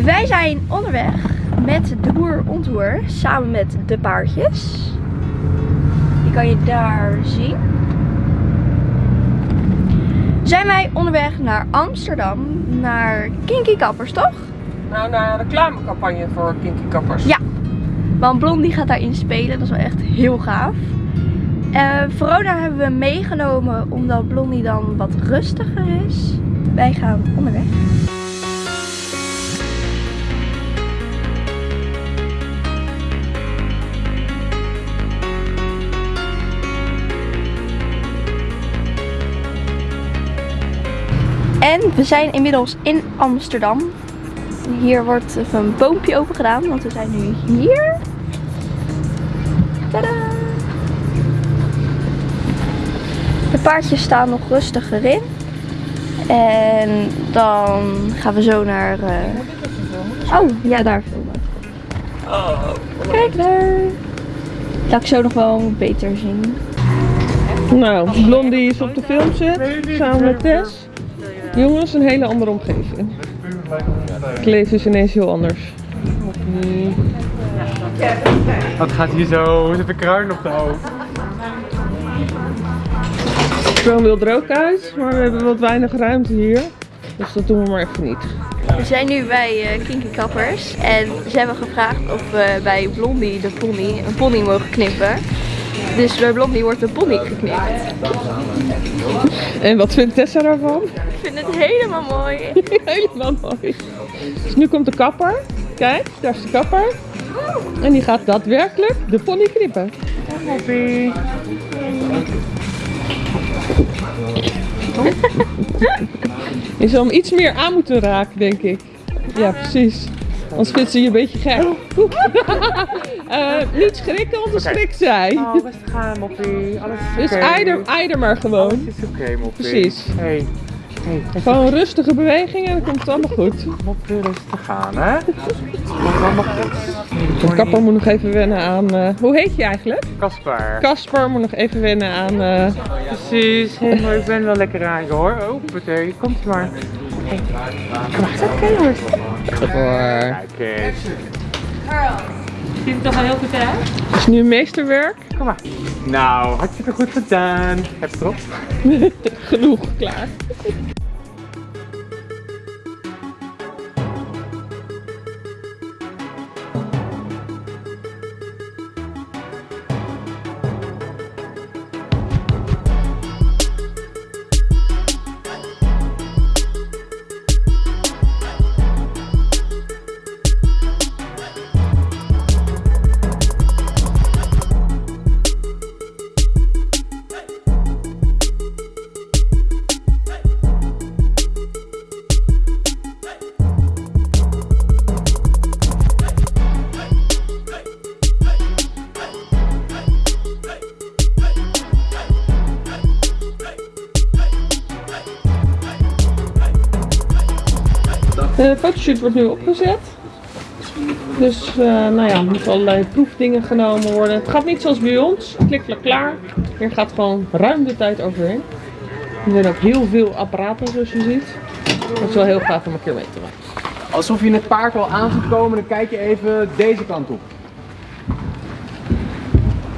Wij zijn onderweg met de boer ontour samen met de paardjes. Die kan je daar zien. Zijn wij onderweg naar Amsterdam, naar Kinky Kappers, toch? Nou, naar een reclamecampagne voor Kinky Kappers. Ja. Want Blondie gaat daarin spelen, dat is wel echt heel gaaf. Uh, Verona hebben we meegenomen omdat Blondie dan wat rustiger is. Wij gaan onderweg. En we zijn inmiddels in Amsterdam. Hier wordt even een boompje open gedaan, want we zijn nu hier. Tadaa! De paardjes staan nog rustig erin. En dan gaan we zo naar... Uh... Oh, ja, daar filmen. Kijk daar. Laat ik zo nog wel beter zien. Nou, Blondie is op de film zit, samen met Tess. Jongens, een hele andere omgeving. Het leven is ineens heel anders. Wat gaat hier zo? Hoe zit de kruin op de hoofd? Kroon wil er ook uit, maar we hebben wat weinig ruimte hier. Dus dat doen we maar even niet. We zijn nu bij uh, Kinky Kappers en ze hebben gevraagd of we bij Blondie de pony, een pony mogen knippen. Dus bij Blondie wordt de pony geknipt. En wat vindt Tessa daarvan? Ik vind het helemaal mooi. helemaal mooi. Dus nu komt de kapper. Kijk, daar is de kapper. En die gaat daadwerkelijk de pony knippen. Hoppie. Je zou hem iets meer aan moeten raken, denk ik. Ja, precies. Anders vindt ze je een beetje gek. uh, niet schrikken, want dan schrikt zij. Oh, rustig aan, Moppie. Alles is Dus eider, eider maar gewoon. Alles is oké, okay, Moppie. Precies. Hey. Hey, Gewoon rustige bewegingen en dan komt het allemaal goed. Moppie rustig aan, hè? Komt allemaal goed. De kapper moet nog even wennen aan... Uh, hoe heet je eigenlijk? Kasper. Kasper moet nog even wennen aan... Uh... Precies. Hey, maar ik ben wel lekker aan je hoor. Oh, meteen. Komt maar. Hey. Kom maar, is oké hoor. Hoor. Kijk eens. Ziet het toch wel heel goed uit? Het is nu een meesterwerk. Kom maar. Nou, hartstikke goed gedaan. Heb je erop? Genoeg, klaar. De fotoshoot wordt nu opgezet. Dus uh, nou ja, er moeten allerlei proefdingen genomen worden. Het gaat niet zoals bij ons, klik, klaar. Hier gaat gewoon ruim de tijd overheen. Er zijn ook heel veel apparaten zoals je ziet. Dat is wel heel gaaf om een keer mee te maken. Alsof je het paard al aan ziet komen, dan kijk je even deze kant op.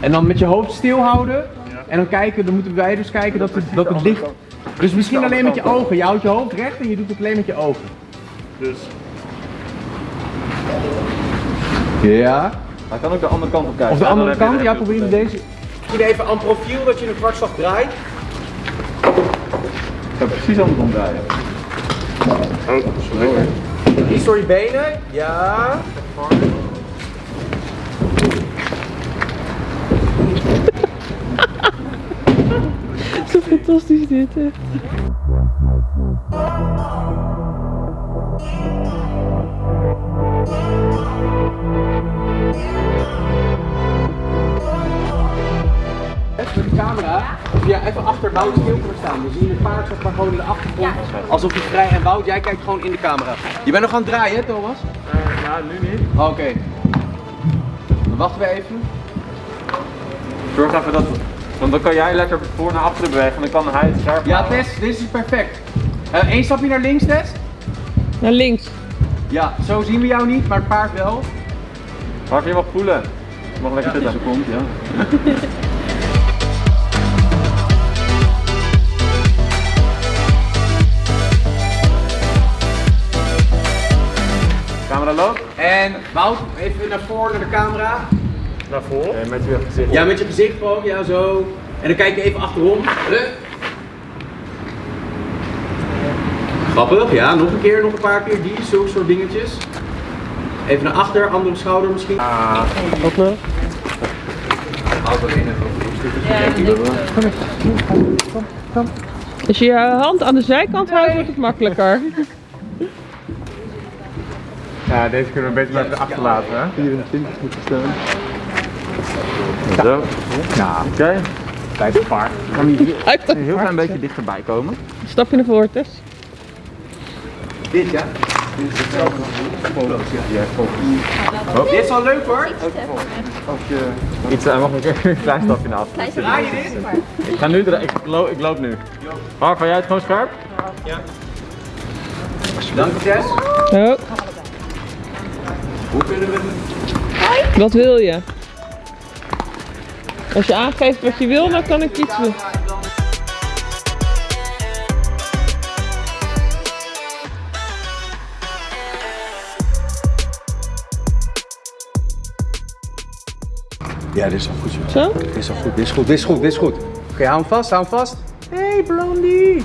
En dan met je hoofd stil houden. En dan kijken, dan moeten wij dus kijken dat het, dat het licht... Dus misschien alleen met je ogen. Je houdt je hoofd recht en je doet het alleen met je ogen. Dus. Ja. Hij kan ook de andere kant op kijken. Of de andere kant, ja, probeer je deze. Misschien even aan profiel dat je een kwartslag draait. Ik ga precies andersom draaien. Oh, sorry. Iets door je benen, ja. Zo fantastisch dit, hè. Camera, of jij even achter Wout stil kunnen staan. Dan zie je het paard zeg maar gewoon in de achtergrond. Alsof hij vrij en Wout, jij kijkt gewoon in de camera. Je bent nog aan het draaien, hè, Thomas? ja, nu niet. Oké. Dan wachten we even. Zorg even dat. Want dan kan jij lekker voor naar achteren bewegen en dan kan hij het scherp Ja. Tess, dit is perfect. Eén stapje naar links, Tess. Naar links. Ja, zo zien we jou niet, maar het paard wel. Mark, je mag voelen. Je mag lekker zitten. komt, ja. En Wout, even naar voren naar de camera. Naar voren. met je gezicht. Ja, met je gezicht gewoon, ja zo. En dan kijk je even achterom. Grappig, ja, nog een keer, nog een paar keer die, zulke soort dingetjes. Even naar achter, andere schouder misschien. Ah, Wat nou? Houd er in Als je je hand aan de zijkant houdt, wordt het makkelijker. Ja, deze kunnen we beter maar even achterlaten, hè? 24 moet staan. Zo. Nou, oké. Tijd voor paard. Kan hier een heel klein beetje dichterbij komen. Stap je naar voren, Tess. Dit ja. Dit is hetzelfde. Dit is wel leuk hoor. Iets, hij mag een keer een klein stapje naar achter. Draai je dit? Ik ga nu, dra- ik, loop, ik loop nu. Mark, van jij het gewoon scherp? Dank je Jess. Hoe kunnen we wat wil je? Als je aangeeft wat je wil, dan kan ik iets doen. Ja, dit is wel goed zo. Zo? Dit is wel goed, dit is goed, dit is goed, dit is goed. Oké, hou hem vast, hou hem vast. Hey Blondie!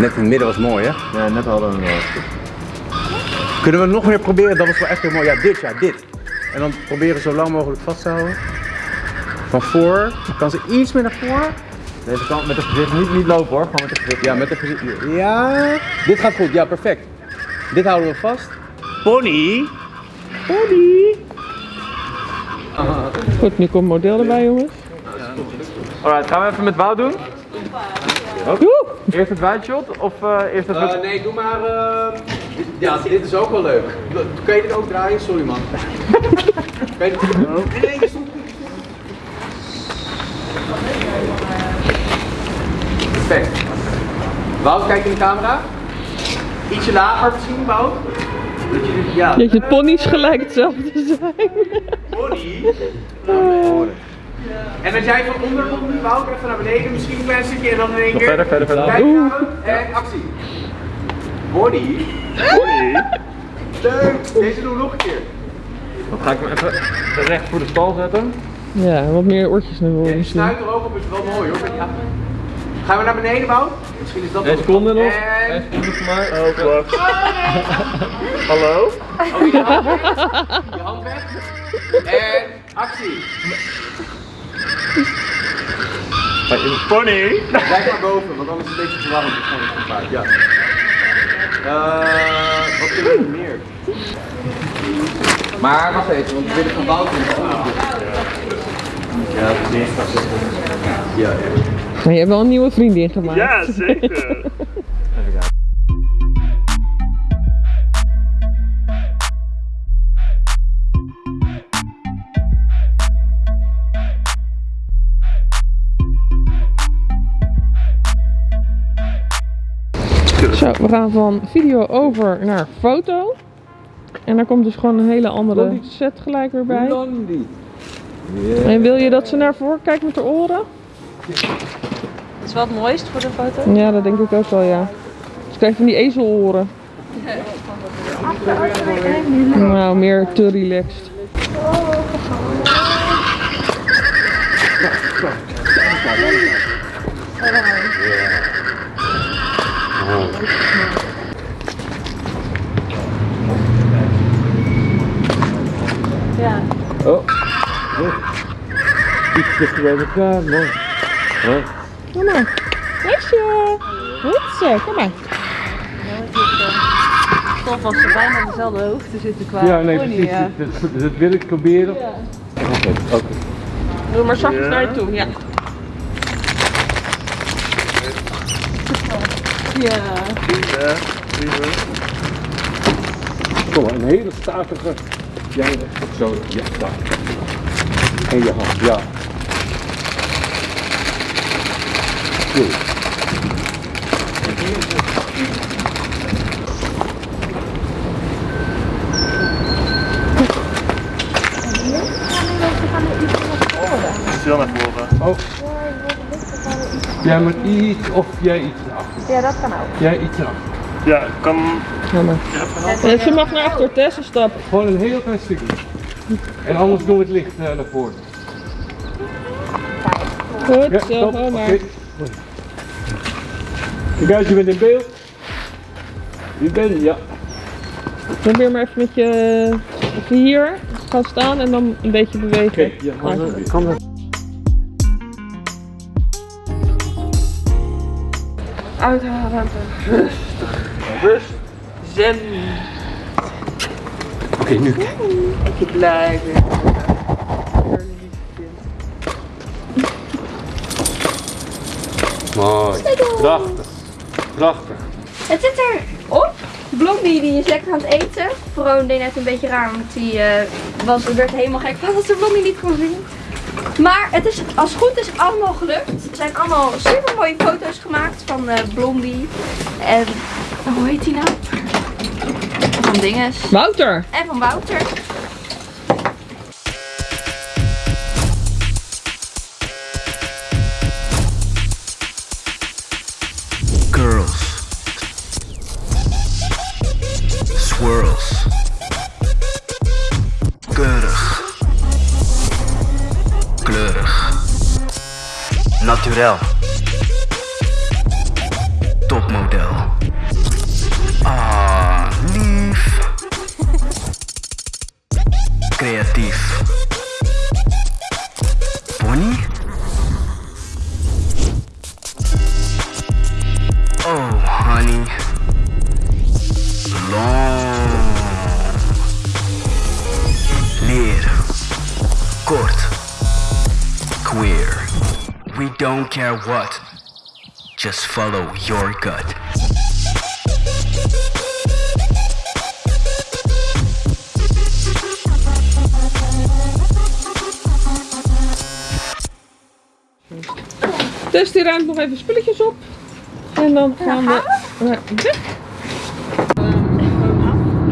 Net in het midden was mooi hè? Ja, net hadden we hem Kunnen we nog meer proberen? Dat was wel echt heel mooi. Ja, dit, ja, dit. En dan proberen zo lang mogelijk vast te houden. Van voor. Kan ze iets meer naar voren? Deze kant met het gezicht niet, niet lopen hoor, gewoon met het gezicht. Ja, met de gezicht. Ja. Dit gaat goed, ja, perfect. Dit houden we vast. Pony! Pony! Goed, nu komt model erbij, jongens. Alright, gaan we even met Wout doen? Eerst het wide shot of eh, eerst het... Eh, nee, doe maar. eh, dit, ja, dit is ook wel leuk. Kan je dit ook draaien? Sorry man. kan je dit... Nee, nee, je stond goed. Perfect. Wout, kijk in de camera. Ietsje lager misschien, Wout. Dat je ja. Dat je ponies gelijk hetzelfde zijn. Pony. En als jij van onder komt, nu Wout, even naar beneden, misschien een klein stukje en dan in één keer. verder, verder, verder. Kijk en actie. Body. Body. Leuk. Deze doen we nog een keer. Dan ga ik hem even recht voor de stal zetten. Ja, wat meer oortjes naar voren Ja, snuit er ook op is wel mooi hoor. Ja. Gaan we naar beneden, Wout? Misschien is dat wel- seconde nog. En... Eén seconde voor mij. Oh, wacht. Hallo? Oh, je hand weg. Je hand weg. En actie. Pony! Blijf maar boven, want anders is het een beetje te warm. Dus gewoon een paard. Ja. Eh, wat kunnen we nog meer? Maar wacht even, want we willen van Wout in Ja, dat is Ja, ja. Maar je hebt wel een nieuwe vriendin gemaakt. Ja, zeker. we gaan van video over naar foto. En daar komt dus gewoon een hele andere set gelijk weer bij. En wil je dat ze naar voren kijkt met haar oren? Dat is wel het mooist voor de foto. Ja, dat denk ik ook wel, ja. Ze krijgt van die ezeloren. Nou, meer te relaxed. Iets dichter bij elkaar, mooi. Kom maar. Meisje. Goed zo, kom maar. Tof als ze bijna op dezelfde hoogte zitten qua Ja, nee, precies. ja. Dat, dat wil ik proberen. Doe maar zachtjes naar je toe, ja. Ja. Ja. Kom maar, een hele statige. Jij, zo, ja, daar. En je hand, ja. Goed. Stil naar. Oh. Ja, maar iets of jij iets ja, dat kan ook. Jij iets erachter. Ja, kan... Jammer. En ze mag naar achter Tessa stappen. Gewoon een heel klein stukje. En anders doen we het licht eh, naar voren. Goed, Ja, zo, maar. Kijk uit, je bent in beeld. Je bent, ja. Probeer maar even met je even hier gaan staan en dan een beetje bewegen. Oké, ja, kan dat. Uithalen. Rust. Zen. Oké, nu. Je blijven. Mooi. Prachtig. Prachtig. Het zit erop. Blondie die is lekker aan het eten. Vroon deed net een beetje raar, want die eh, was, werd helemaal gek van dat ze Blondie niet kon zien. Maar het is, als het goed is allemaal gelukt. Er zijn allemaal super mooie foto's gemaakt van eh, Blondie. En hoe heet die nou? Van Dinges. Wouter! En van Wouter. not too real. Don't care what. Just follow your gut. Dus die ruimt nog even spulletjes op. En dan gaan we naar weg.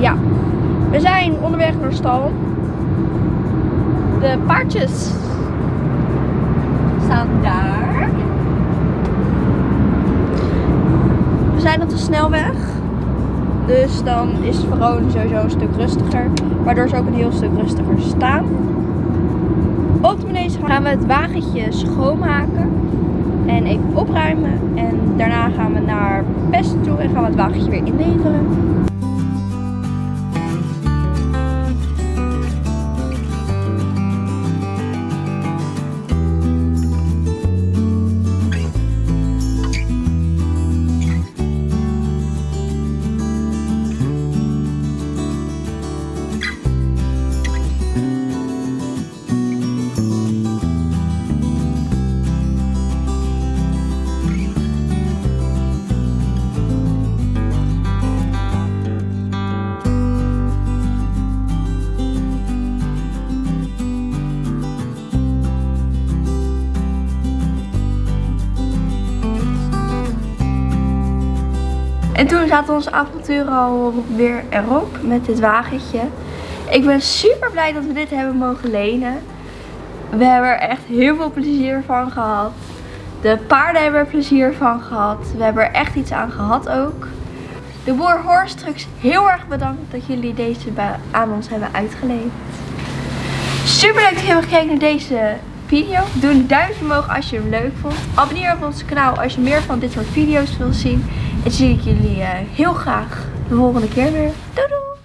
Ja, we zijn onderweg naar de stal. De paardjes daar. We zijn op de snelweg. Dus dan is Verona sowieso een stuk rustiger. Waardoor ze ook een heel stuk rustiger staan. Op de manege gaan we het wagentje schoonmaken. En even opruimen. En daarna gaan we naar Pest toe en gaan we het wagentje weer inleveren. Toen zaten onze avonturen al weer erop met dit wagentje. Ik ben super blij dat we dit hebben mogen lenen. We hebben er echt heel veel plezier van gehad. De paarden hebben er plezier van gehad. We hebben er echt iets aan gehad ook. De boer Horst Trucks, heel erg bedankt dat jullie deze aan ons hebben uitgeleend. Super leuk dat je hebt gekeken naar deze video. Doe een duimpje omhoog als je hem leuk vond. Abonneer op ons kanaal als je meer van dit soort video's wilt zien. En zie ik jullie eh, heel graag de volgende keer weer. Doei doei!